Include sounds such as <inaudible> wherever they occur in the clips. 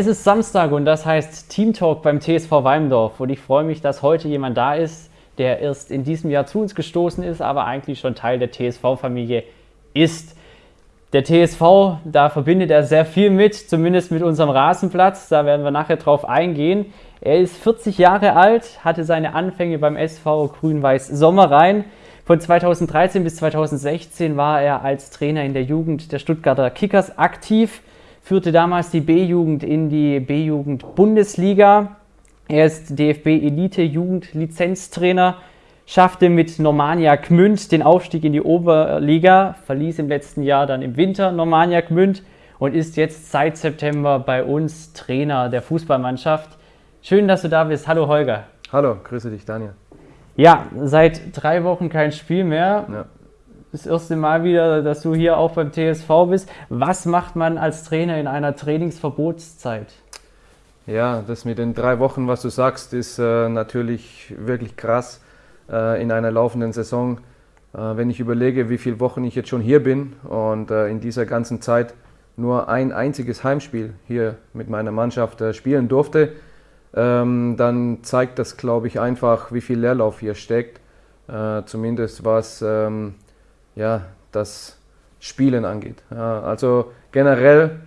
Es ist Samstag und das heißt Team Talk beim TSV Weimdorf. Und ich freue mich, dass heute jemand da ist, der erst in diesem Jahr zu uns gestoßen ist, aber eigentlich schon Teil der TSV-Familie ist. Der TSV, da verbindet er sehr viel mit, zumindest mit unserem Rasenplatz. Da werden wir nachher drauf eingehen. Er ist 40 Jahre alt, hatte seine Anfänge beim SV Grün-Weiß Sommerrhein. Von 2013 bis 2016 war er als Trainer in der Jugend der Stuttgarter Kickers aktiv führte damals die B-Jugend in die B-Jugend-Bundesliga. Er ist DFB-Elite-Jugend-Lizenztrainer, schaffte mit Normania Gmünd den Aufstieg in die Oberliga, verließ im letzten Jahr dann im Winter Normania Gmünd und ist jetzt seit September bei uns Trainer der Fußballmannschaft. Schön, dass du da bist. Hallo Holger. Hallo, grüße dich Daniel. Ja, seit drei Wochen kein Spiel mehr. Ja das erste Mal wieder, dass du hier auch beim TSV bist. Was macht man als Trainer in einer Trainingsverbotszeit? Ja, das mit den drei Wochen, was du sagst, ist äh, natürlich wirklich krass äh, in einer laufenden Saison. Äh, wenn ich überlege, wie viele Wochen ich jetzt schon hier bin und äh, in dieser ganzen Zeit nur ein einziges Heimspiel hier mit meiner Mannschaft äh, spielen durfte, ähm, dann zeigt das, glaube ich, einfach, wie viel Leerlauf hier steckt. Äh, zumindest was ähm, ja, das Spielen angeht. Ja, also generell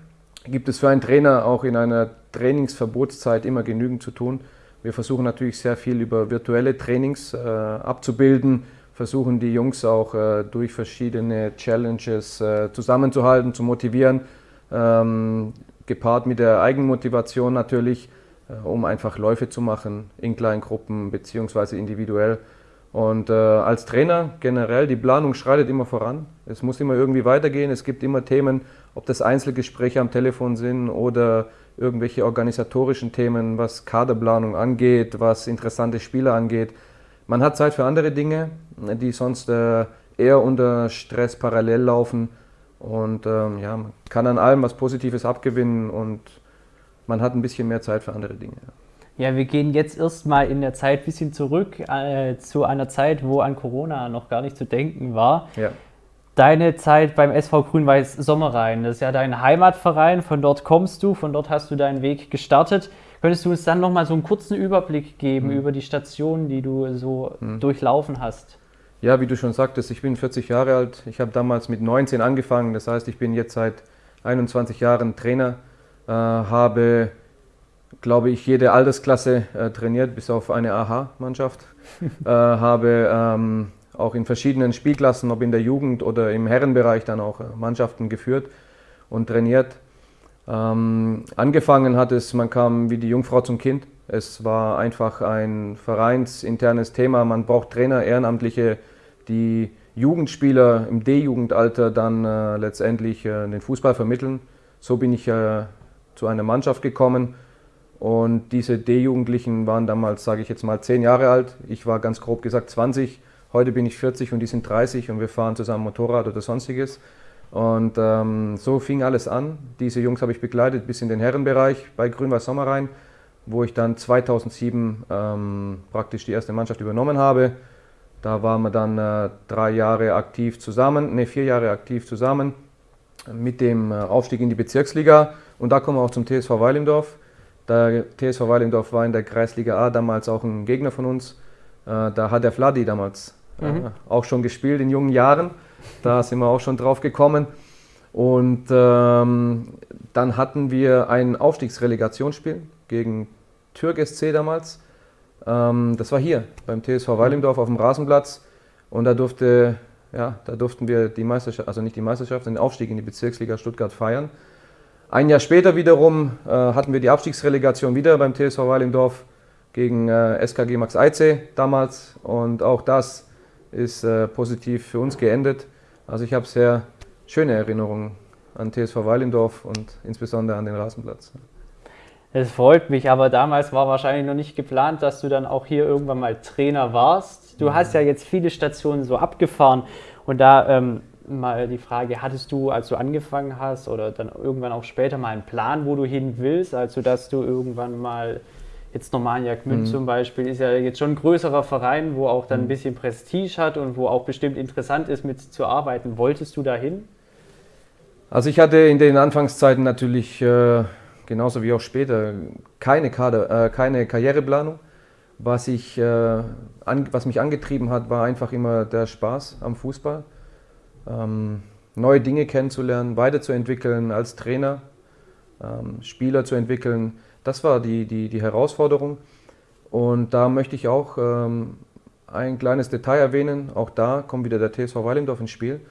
gibt es für einen Trainer auch in einer Trainingsverbotszeit immer genügend zu tun. Wir versuchen natürlich sehr viel über virtuelle Trainings äh, abzubilden, versuchen die Jungs auch äh, durch verschiedene Challenges äh, zusammenzuhalten, zu motivieren, ähm, gepaart mit der Eigenmotivation natürlich, äh, um einfach Läufe zu machen in kleinen Gruppen beziehungsweise individuell. Und äh, als Trainer generell, die Planung schreitet immer voran. Es muss immer irgendwie weitergehen. Es gibt immer Themen, ob das Einzelgespräche am Telefon sind oder irgendwelche organisatorischen Themen, was Kaderplanung angeht, was interessante Spieler angeht. Man hat Zeit für andere Dinge, die sonst äh, eher unter Stress parallel laufen. Und ähm, ja, man kann an allem was Positives abgewinnen und man hat ein bisschen mehr Zeit für andere Dinge. Ja, wir gehen jetzt erstmal in der Zeit ein bisschen zurück äh, zu einer Zeit, wo an Corona noch gar nicht zu denken war. Ja. Deine Zeit beim SV Grün-Weiß Sommerrhein, das ist ja dein Heimatverein, von dort kommst du, von dort hast du deinen Weg gestartet. Könntest du uns dann nochmal so einen kurzen Überblick geben mhm. über die Stationen, die du so mhm. durchlaufen hast? Ja, wie du schon sagtest, ich bin 40 Jahre alt. Ich habe damals mit 19 angefangen, das heißt, ich bin jetzt seit 21 Jahren Trainer, äh, habe glaube ich, jede Altersklasse äh, trainiert, bis auf eine AHA-Mannschaft. <laughs> äh, habe ähm, auch in verschiedenen Spielklassen, ob in der Jugend oder im Herrenbereich, dann auch äh, Mannschaften geführt und trainiert. Ähm, angefangen hat es, man kam wie die Jungfrau zum Kind. Es war einfach ein vereinsinternes Thema. Man braucht Trainer, Ehrenamtliche, die Jugendspieler im D-Jugendalter dann äh, letztendlich äh, den Fußball vermitteln. So bin ich äh, zu einer Mannschaft gekommen und diese D-Jugendlichen waren damals, sage ich jetzt mal, zehn Jahre alt. Ich war ganz grob gesagt 20. Heute bin ich 40 und die sind 30 und wir fahren zusammen Motorrad oder sonstiges. Und ähm, so fing alles an. Diese Jungs habe ich begleitet bis in den Herrenbereich bei Grün-Weiß Sommerrhein, wo ich dann 2007 ähm, praktisch die erste Mannschaft übernommen habe. Da waren wir dann äh, drei Jahre aktiv zusammen, ne vier Jahre aktiv zusammen mit dem äh, Aufstieg in die Bezirksliga. Und da kommen wir auch zum TSV Weilimdorf. Der TSV Weilendorf war in der Kreisliga A damals auch ein Gegner von uns. Äh, da hat der Vladi damals äh, mhm. auch schon gespielt in jungen Jahren. Da <laughs> sind wir auch schon drauf gekommen. Und ähm, dann hatten wir ein Aufstiegsrelegationsspiel gegen Türk SC damals. Ähm, das war hier beim TSV Weilimdorf auf dem Rasenplatz. Und da durfte, ja, da durften wir die Meisterschaft, also nicht die Meisterschaft, den Aufstieg in die Bezirksliga Stuttgart feiern. Ein Jahr später wiederum äh, hatten wir die Abstiegsrelegation wieder beim TSV Weilendorf gegen äh, SKG Max Eize damals und auch das ist äh, positiv für uns geendet. Also ich habe sehr schöne Erinnerungen an TSV Weilendorf und insbesondere an den Rasenplatz. Es freut mich, aber damals war wahrscheinlich noch nicht geplant, dass du dann auch hier irgendwann mal Trainer warst. Du mhm. hast ja jetzt viele Stationen so abgefahren und da ähm, mal die Frage, hattest du, als du angefangen hast oder dann irgendwann auch später mal einen Plan, wo du hin willst, also dass du irgendwann mal, jetzt Normania Gmünd mhm. zum Beispiel, ist ja jetzt schon ein größerer Verein, wo auch dann ein mhm. bisschen Prestige hat und wo auch bestimmt interessant ist, mitzuarbeiten. Wolltest du da hin? Also ich hatte in den Anfangszeiten natürlich äh, genauso wie auch später, keine, Kader, äh, keine Karriereplanung. Was, ich, äh, an, was mich angetrieben hat, war einfach immer der Spaß am Fußball. Ähm, neue Dinge kennenzulernen, weiterzuentwickeln als Trainer, ähm, Spieler zu entwickeln. Das war die, die, die Herausforderung. Und da möchte ich auch ähm, ein kleines Detail erwähnen. Auch da kommt wieder der TSV Weilendorf ins Spiel.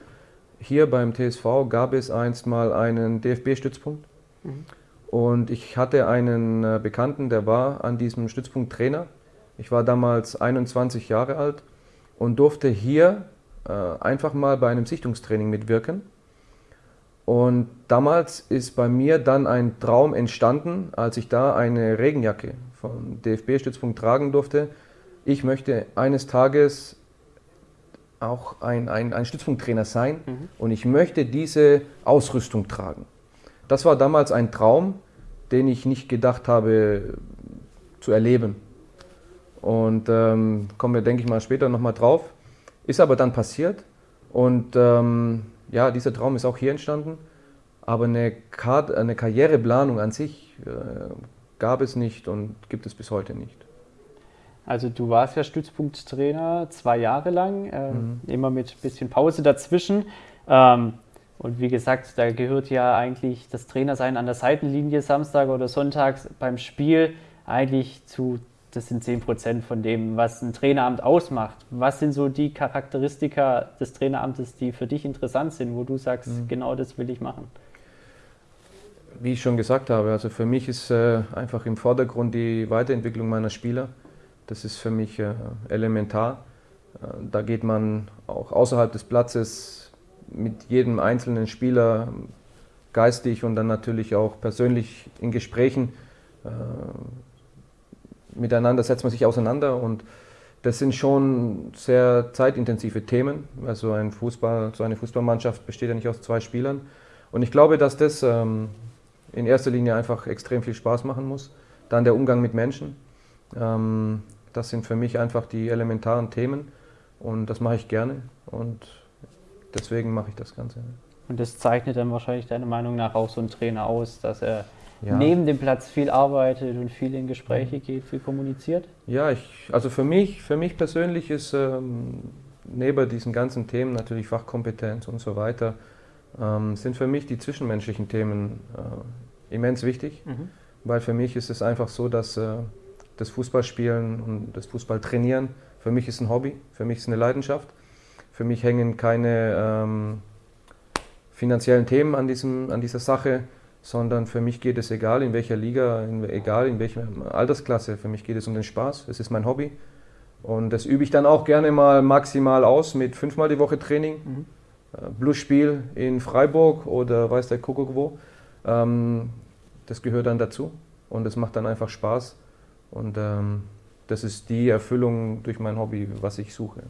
Hier beim TSV gab es einst mal einen DFB-Stützpunkt. Mhm. Und ich hatte einen äh, Bekannten, der war an diesem Stützpunkt Trainer. Ich war damals 21 Jahre alt und durfte hier einfach mal bei einem Sichtungstraining mitwirken. Und damals ist bei mir dann ein Traum entstanden, als ich da eine Regenjacke vom DFB-Stützpunkt tragen durfte. Ich möchte eines Tages auch ein, ein, ein Stützpunkttrainer sein mhm. und ich möchte diese Ausrüstung tragen. Das war damals ein Traum, den ich nicht gedacht habe zu erleben. Und ähm, kommen wir, denke ich mal, später nochmal drauf. Ist aber dann passiert und ähm, ja, dieser Traum ist auch hier entstanden. Aber eine, Kar eine Karriereplanung an sich äh, gab es nicht und gibt es bis heute nicht. Also du warst ja Stützpunkttrainer zwei Jahre lang, äh, mhm. immer mit ein bisschen Pause dazwischen. Ähm, und wie gesagt, da gehört ja eigentlich das Trainersein an der Seitenlinie Samstag oder Sonntags beim Spiel eigentlich zu, das sind 10 Prozent von dem, was ein Traineramt ausmacht. Was sind so die Charakteristika des Traineramtes, die für dich interessant sind, wo du sagst, mhm. genau das will ich machen? Wie ich schon gesagt habe, also für mich ist äh, einfach im Vordergrund die Weiterentwicklung meiner Spieler. Das ist für mich äh, elementar. Äh, da geht man auch außerhalb des Platzes mit jedem einzelnen Spieler geistig und dann natürlich auch persönlich in Gesprächen äh, miteinander setzt man sich auseinander und das sind schon sehr zeitintensive Themen. Also ein Fußball, so eine Fußballmannschaft besteht ja nicht aus zwei Spielern. Und ich glaube, dass das ähm, in erster Linie einfach extrem viel Spaß machen muss. Dann der Umgang mit Menschen. Ähm, das sind für mich einfach die elementaren Themen und das mache ich gerne und deswegen mache ich das Ganze. Und das zeichnet dann wahrscheinlich deiner Meinung nach auch so ein Trainer aus, dass er ja. neben dem Platz viel arbeitet und viel in Gespräche geht, viel kommuniziert? Ja, ich, also für mich, für mich persönlich ist ähm, neben diesen ganzen Themen natürlich Fachkompetenz und so weiter, ähm, sind für mich die zwischenmenschlichen Themen äh, immens wichtig, mhm. weil für mich ist es einfach so, dass äh, das Fußballspielen und das Fußballtrainieren für mich ist ein Hobby, für mich ist eine Leidenschaft. Für mich hängen keine ähm, finanziellen Themen an, diesem, an dieser Sache, sondern für mich geht es egal in welcher Liga, in, egal in welcher Altersklasse, für mich geht es um den Spaß, es ist mein Hobby. Und das übe ich dann auch gerne mal maximal aus mit fünfmal die Woche Training. Mhm. Bluesspiel in Freiburg oder weiß der Kuckuck wo. Ähm, das gehört dann dazu und es macht dann einfach Spaß. Und ähm, das ist die Erfüllung durch mein Hobby, was ich suche.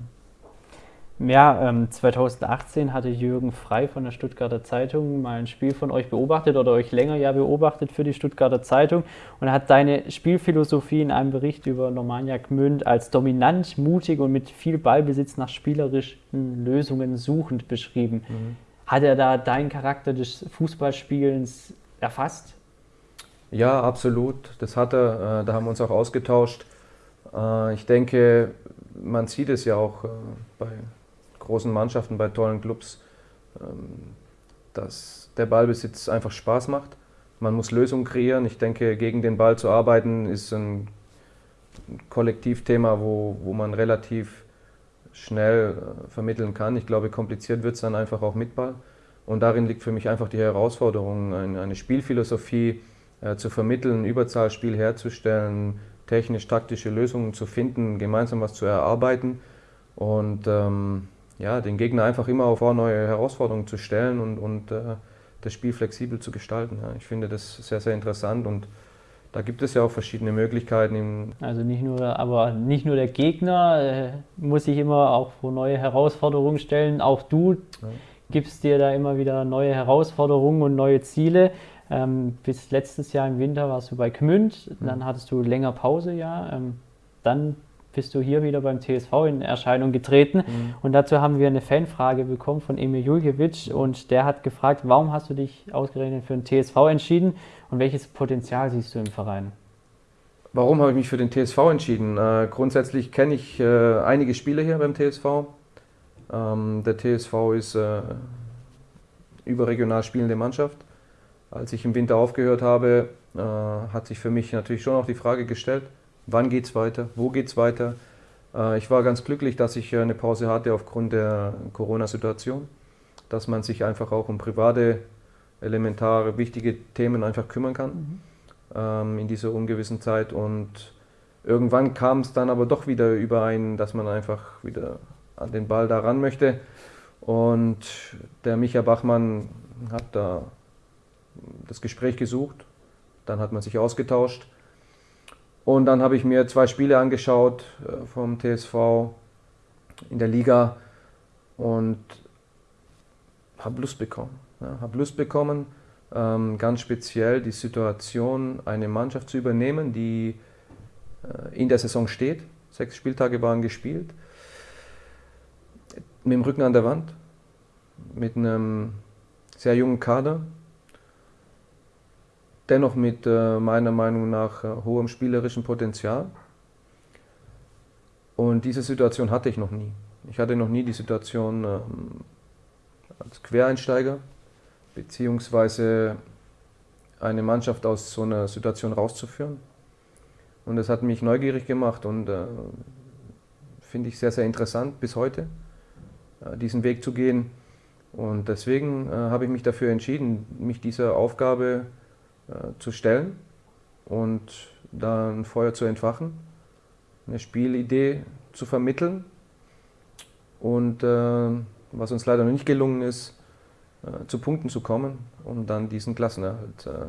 Ja, ähm, 2018 hatte Jürgen Frei von der Stuttgarter Zeitung mal ein Spiel von euch beobachtet oder euch länger ja beobachtet für die Stuttgarter Zeitung und hat deine Spielphilosophie in einem Bericht über Normannia Gmünd als dominant, mutig und mit viel Ballbesitz nach spielerischen Lösungen suchend beschrieben. Mhm. Hat er da deinen Charakter des Fußballspielens erfasst? Ja, absolut. Das hat er. Äh, da haben wir uns auch ausgetauscht. Äh, ich denke, man sieht es ja auch äh, bei großen Mannschaften, bei tollen Clubs, ähm, dass der Ballbesitz einfach Spaß macht. Man muss Lösungen kreieren. Ich denke, gegen den Ball zu arbeiten ist ein Kollektivthema, wo, wo man relativ schnell vermitteln kann. Ich glaube, kompliziert wird es dann einfach auch mit Ball. Und darin liegt für mich einfach die Herausforderung, eine Spielphilosophie, äh, zu vermitteln, Überzahlspiel herzustellen, technisch-taktische Lösungen zu finden, gemeinsam was zu erarbeiten und ähm, ja, den Gegner einfach immer vor neue Herausforderungen zu stellen und, und äh, das Spiel flexibel zu gestalten. Ja. Ich finde das sehr, sehr interessant und da gibt es ja auch verschiedene Möglichkeiten. Also nicht nur, aber nicht nur der Gegner äh, muss sich immer auch vor neue Herausforderungen stellen, auch du ja. gibst dir da immer wieder neue Herausforderungen und neue Ziele. Ähm, bis letztes Jahr im Winter warst du bei Gmünd, mhm. dann hattest du länger Pause, ja. Ähm, dann bist du hier wieder beim TSV in Erscheinung getreten. Mhm. Und dazu haben wir eine Fanfrage bekommen von Emil Juljewitsch und der hat gefragt, warum hast du dich ausgerechnet für den TSV entschieden und welches Potenzial siehst du im Verein? Warum habe ich mich für den TSV entschieden? Äh, grundsätzlich kenne ich äh, einige Spieler hier beim TSV. Ähm, der TSV ist äh, überregional spielende Mannschaft. Als ich im Winter aufgehört habe, äh, hat sich für mich natürlich schon auch die Frage gestellt, wann geht es weiter, wo geht es weiter. Äh, ich war ganz glücklich, dass ich äh, eine Pause hatte aufgrund der Corona-Situation, dass man sich einfach auch um private, elementare, wichtige Themen einfach kümmern kann. Mhm ähm, in dieser ungewissen Zeit. Und irgendwann kam es dann aber doch wieder überein, dass man einfach wieder an den Ball da ran möchte. Und der Micha Bachmann hat da das Gespräch gesucht, dann hat man sich ausgetauscht. Und dann habe ich mir zwei Spiele angeschaut äh, vom TSV in der Liga und habe Lust bekommen. Ja, habe Lust bekommen, ähm, ganz speziell die Situation, eine Mannschaft zu übernehmen, die äh, in der Saison steht. Sechs Spieltage waren gespielt. Mit dem Rücken an der Wand, mit einem sehr jungen Kader, dennoch mit äh, meiner Meinung nach äh, hohem spielerischen Potenzial. Und diese Situation hatte ich noch nie. Ich hatte noch nie die Situation ähm, als Quereinsteiger beziehungsweise eine Mannschaft aus so einer Situation rauszuführen. Und das hat mich neugierig gemacht und äh, finde ich sehr, sehr interessant bis heute, äh, diesen Weg zu gehen. Und deswegen äh, habe ich mich dafür entschieden, mich dieser Aufgabe äh, zu stellen und da ein Feuer zu entfachen, eine Spielidee zu vermitteln. Und äh, was uns leider noch nicht gelungen ist, äh, zu Punkten zu kommen, um dann diesen Klassenerhalt äh,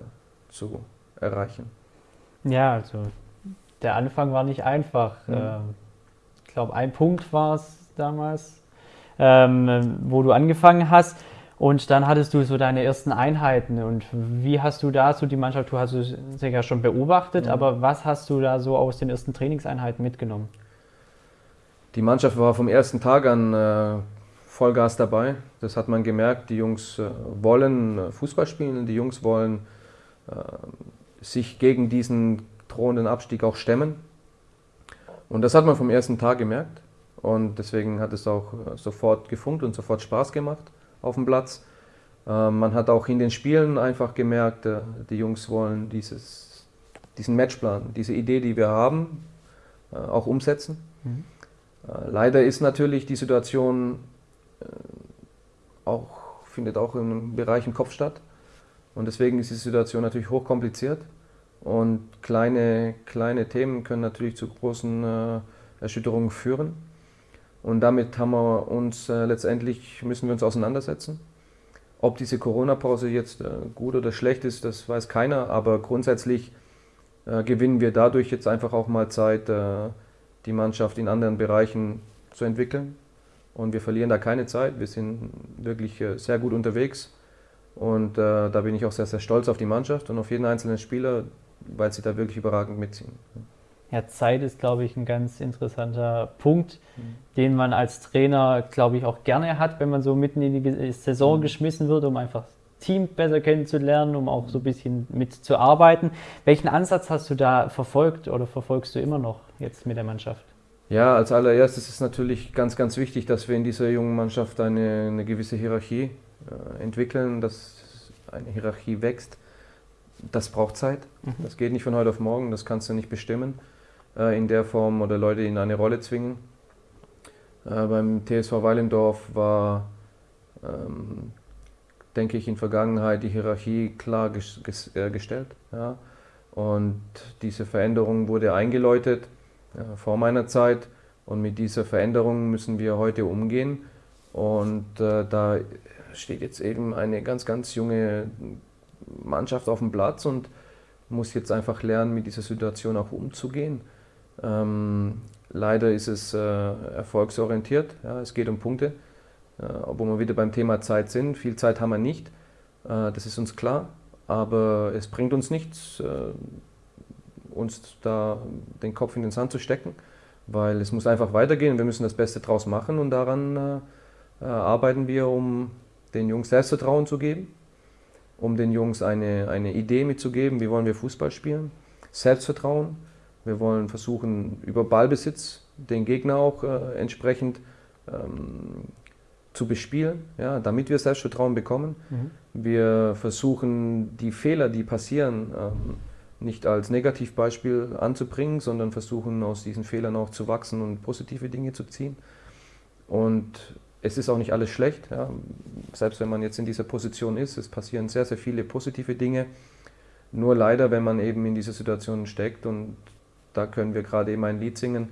zu erreichen. Ja, also der Anfang war nicht einfach. Mhm. Ähm, ich glaube, ein Punkt war es damals, ähm, wo du angefangen hast. Und dann hattest du so deine ersten Einheiten. Und wie hast du da so die Mannschaft, du hast sie ja schon beobachtet, mhm. aber was hast du da so aus den ersten Trainingseinheiten mitgenommen? Die Mannschaft war vom ersten Tag an äh, Vollgas dabei. Das hat man gemerkt. Die Jungs äh, wollen äh, Fußball spielen, die Jungs wollen äh, sich gegen diesen drohenden Abstieg auch stemmen. Und das hat man vom ersten Tag gemerkt. Und deswegen hat es auch sofort gefunkt und sofort Spaß gemacht auf dem Platz. Man hat auch in den Spielen einfach gemerkt, die Jungs wollen dieses, diesen Matchplan, diese Idee, die wir haben, auch umsetzen. Mhm. Leider ist natürlich die Situation äh, auch, findet auch im Bereich im Kopf statt. Und deswegen ist die Situation natürlich hochkompliziert. Und kleine, kleine Themen können natürlich zu großen äh, Erschütterungen führen. Und damit haben wir uns äh, letztendlich, müssen wir uns auseinandersetzen. Ob diese Corona-Pause jetzt äh, gut oder schlecht ist, das weiß keiner. Aber grundsätzlich äh, gewinnen wir dadurch jetzt einfach auch mal Zeit, äh, die Mannschaft in anderen Bereichen zu entwickeln und wir verlieren da keine Zeit. Wir sind wirklich äh, sehr gut unterwegs und äh, da bin ich auch sehr, sehr stolz auf die Mannschaft und auf jeden einzelnen Spieler, weil sie da wirklich überragend mitziehen. Ja, Zeit ist, glaube ich, ein ganz interessanter Punkt, mhm. den man als Trainer, glaube ich, auch gerne hat, wenn man so mitten in die Saison mhm. geschmissen wird, um einfach das Team besser kennenzulernen, um auch so ein bisschen mitzuarbeiten. Welchen Ansatz hast du da verfolgt oder verfolgst du immer noch jetzt mit der Mannschaft? Ja, als allererstes ist natürlich ganz, ganz wichtig, dass wir in dieser jungen Mannschaft eine, eine gewisse Hierarchie äh, entwickeln, dass eine Hierarchie wächst. Das braucht Zeit. Mhm. Das geht nicht von heute auf morgen, das kannst du nicht bestimmen äh, in der Form oder Leute in eine Rolle zwingen. Äh, beim TSV Weilendorf war, ähm, denke ich, in Vergangenheit die Hierarchie klar ges ges äh, gestellt. Ja? Und diese Veränderung wurde eingeläutet äh, vor meiner Zeit. Und mit dieser Veränderung müssen wir heute umgehen. Und äh, da steht jetzt eben eine ganz, ganz junge Mannschaft auf dem Platz und muss jetzt einfach lernen, mit dieser Situation auch umzugehen. Ähm, leider ist es äh, erfolgsorientiert, ja, es geht um Punkte, äh, obwohl wir wieder beim Thema Zeit sind. Viel Zeit haben wir nicht, äh, das ist uns klar, aber es bringt uns nichts, äh, uns da den Kopf in den Sand zu stecken, weil es muss einfach weitergehen. Wir müssen das Beste draus machen und daran äh, arbeiten wir, um den Jungs Selbstvertrauen zu geben, um den Jungs eine, eine Idee mitzugeben, wie wollen wir Fußball spielen, Selbstvertrauen. Wir wollen versuchen, über Ballbesitz den Gegner auch äh, entsprechend ähm, zu bespielen, ja, damit wir Selbstvertrauen bekommen. Mhm. Wir versuchen, die Fehler, die passieren, ähm, nicht als Negativbeispiel anzubringen, sondern versuchen, aus diesen Fehlern auch zu wachsen und positive Dinge zu ziehen. Und es ist auch nicht alles schlecht, ja. selbst wenn man jetzt in dieser Position ist. Es passieren sehr, sehr viele positive Dinge. Nur leider, wenn man eben in dieser Situation steckt und da können wir gerade eben ein Lied singen,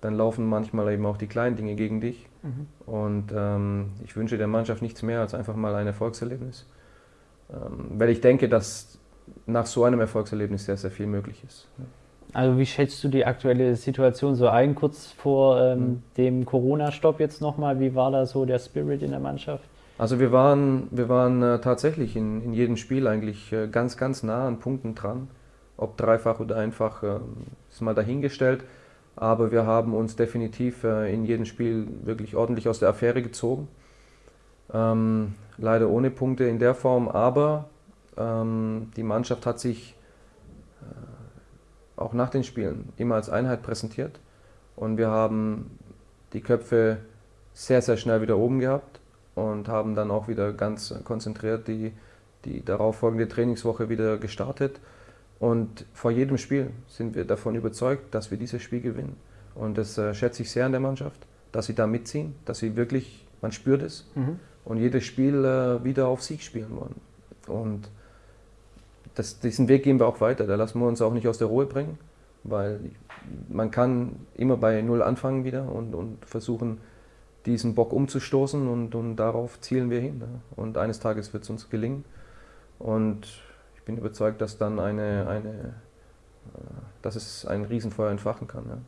dann laufen manchmal eben auch die kleinen Dinge gegen dich. Mhm. Und ähm, ich wünsche der Mannschaft nichts mehr als einfach mal ein Erfolgserlebnis. Ähm, weil ich denke, dass nach so einem Erfolgserlebnis sehr, sehr viel möglich ist. Also wie schätzt du die aktuelle Situation so ein, kurz vor ähm, mhm. dem Corona-Stopp jetzt nochmal? Wie war da so der Spirit in der Mannschaft? Also wir waren, wir waren äh, tatsächlich in, in jedem Spiel eigentlich äh, ganz, ganz nah an Punkten dran. Ob dreifach oder einfach, äh, ist mal dahingestellt. Aber wir haben uns definitiv äh, in jedem Spiel wirklich ordentlich aus der Affäre gezogen. Ähm, leider ohne Punkte in der Form, aber ähm, die Mannschaft hat sich äh, auch nach den Spielen immer als Einheit präsentiert und wir haben die Köpfe sehr, sehr schnell wieder oben gehabt und haben dann auch wieder ganz konzentriert die, die darauffolgende Trainingswoche wieder gestartet und vor jedem Spiel sind wir davon überzeugt, dass wir dieses Spiel gewinnen. Und das äh, schätze ich sehr an der Mannschaft, dass sie da mitziehen, dass sie wirklich, man spürt es, mhm. und jedes Spiel äh, wieder auf Sieg spielen wollen. Und das, diesen Weg gehen wir auch weiter. Da lassen wir uns auch nicht aus der Ruhe bringen, weil man kann immer bei Null anfangen wieder und, und versuchen, diesen Bock umzustoßen und, und darauf zielen wir hin. Und eines Tages wird es uns gelingen. Und bin überzeugt, dass dann eine, eine äh, dass es ein Riesenfeuer entfachen kann. Ja.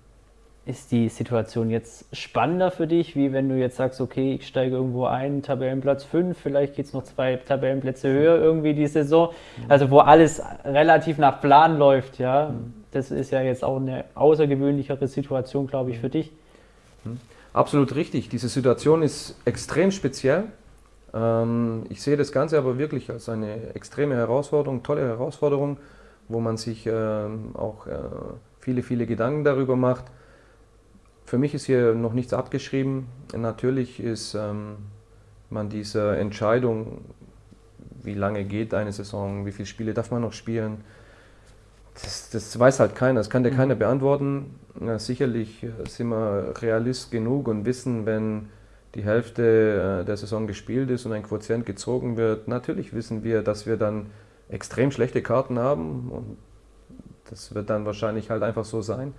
Ist die Situation jetzt spannender für dich, wie wenn du jetzt sagst, okay, ich steige irgendwo ein, Tabellenplatz 5, vielleicht geht es noch zwei Tabellenplätze höher irgendwie die Saison, mhm. also wo alles relativ nach Plan läuft, ja. Mhm. Das ist ja jetzt auch eine außergewöhnlichere Situation, glaube ich, für dich. Mhm. Absolut richtig. Diese Situation ist extrem speziell. Ähm, ich sehe das Ganze aber wirklich als eine extreme Herausforderung, tolle Herausforderung, wo man sich ähm, auch äh, viele, viele Gedanken darüber macht. Für mich ist hier noch nichts abgeschrieben. Natürlich ist ähm, man diese Entscheidung, wie lange geht eine Saison, wie viele Spiele darf man noch spielen, das, das weiß halt keiner, das kann dir mhm. keiner beantworten. Ja, sicherlich äh, sind wir Realist genug und wissen, wenn die Hälfte äh, der Saison gespielt ist und ein Quotient gezogen wird, natürlich wissen wir, dass wir dann extrem schlechte Karten haben und das wird dann wahrscheinlich halt einfach so sein,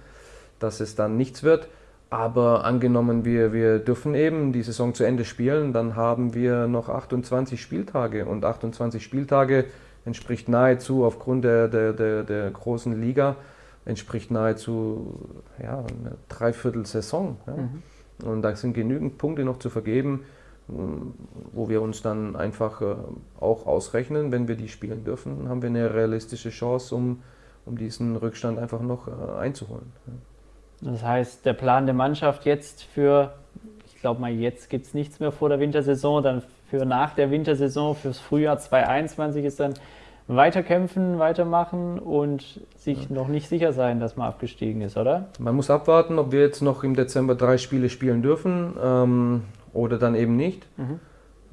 dass es dann nichts wird. Aber angenommen, wir, wir dürfen eben die Saison zu Ende spielen, dann haben wir noch 28 Spieltage und 28 Spieltage entspricht nahezu aufgrund der, der, der, der großen Liga, entspricht nahezu ja, eine Dreiviertel-Saison. Ja. Mhm. Und da sind genügend Punkte noch zu vergeben, wo wir uns dann einfach äh, auch ausrechnen, wenn wir die spielen dürfen, haben wir eine realistische Chance, um, um diesen Rückstand einfach noch äh, einzuholen. Das heißt, der Plan der Mannschaft jetzt für, ich glaube mal, jetzt gibt es nichts mehr vor der Wintersaison, dann für nach der Wintersaison, fürs Frühjahr 2021 ist dann weiterkämpfen, weitermachen und sich ja. noch nicht sicher sein, dass man abgestiegen ist, oder? Man muss abwarten, ob wir jetzt noch im Dezember drei Spiele spielen dürfen ähm, oder dann eben nicht. Mhm.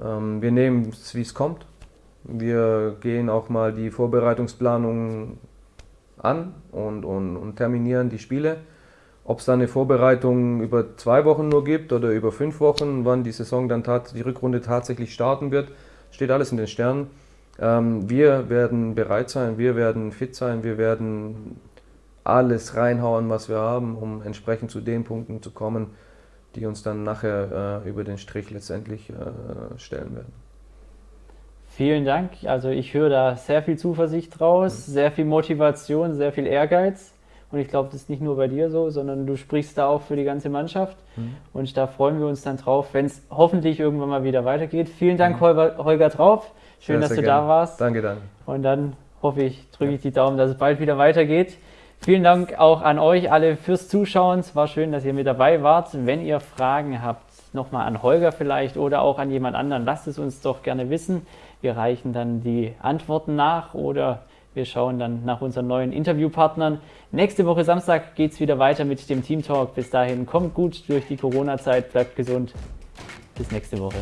Ähm, wir nehmen es, wie es kommt. Wir gehen auch mal die Vorbereitungsplanung an und, und, und terminieren die Spiele. Ob es dann eine Vorbereitung über zwei Wochen nur gibt oder über fünf Wochen, wann die Saison dann die Rückrunde tatsächlich starten wird, steht alles in den Sternen. Ähm, wir werden bereit sein, wir werden fit sein, wir werden alles reinhauen, was wir haben, um entsprechend zu den Punkten zu kommen, die uns dann nachher äh, über den Strich letztendlich äh, stellen werden. Vielen Dank. Also ich höre da sehr viel Zuversicht draus, mhm. sehr viel Motivation, sehr viel Ehrgeiz. Und ich glaube, das ist nicht nur bei dir so, sondern du sprichst da auch für die ganze Mannschaft. Mhm. Und da freuen wir uns dann drauf, wenn es hoffentlich irgendwann mal wieder weitergeht. Vielen Dank, mhm. Holger, Holger Trauf. Schön, sehr, dass du gerne. da warst. Danke, danke. Und dann hoffe ich, drücke ich die Daumen, dass es bald wieder weitergeht. Vielen Dank auch an euch alle fürs Zuschauen. Es war schön, dass ihr mit dabei wart. Wenn ihr Fragen habt, nochmal an Holger vielleicht oder auch an jemand anderen, lasst es uns doch gerne wissen. Wir reichen dann die Antworten nach oder wir schauen dann nach unseren neuen Interviewpartnern. Nächste Woche Samstag geht es wieder weiter mit dem Team Talk. Bis dahin kommt gut durch die Corona-Zeit, bleibt gesund. Bis nächste Woche.